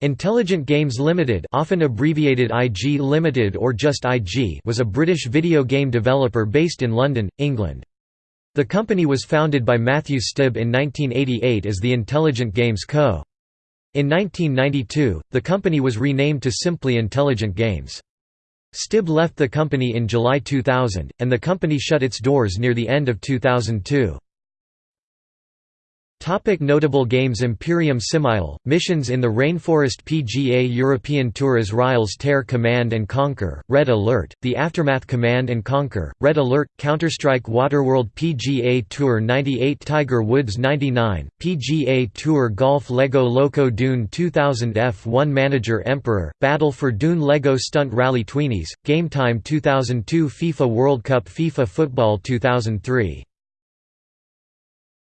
Intelligent Games Limited often abbreviated IG Limited or just IG was a British video game developer based in London, England. The company was founded by Matthew Stibb in 1988 as the Intelligent Games Co. In 1992, the company was renamed to simply Intelligent Games. Stibb left the company in July 2000, and the company shut its doors near the end of 2002. Topic notable games Imperium SimIsle, missions in the Rainforest PGA European Tour Azrael's Tear Command & Conquer, Red Alert, The Aftermath Command & Conquer, Red Alert, Counter-Strike Waterworld PGA Tour 98 Tiger Woods 99, PGA Tour Golf Lego Loco Dune 2000 F1 Manager Emperor, Battle for Dune Lego Stunt Rally Tweenies, Game Time 2002 FIFA World Cup FIFA Football 2003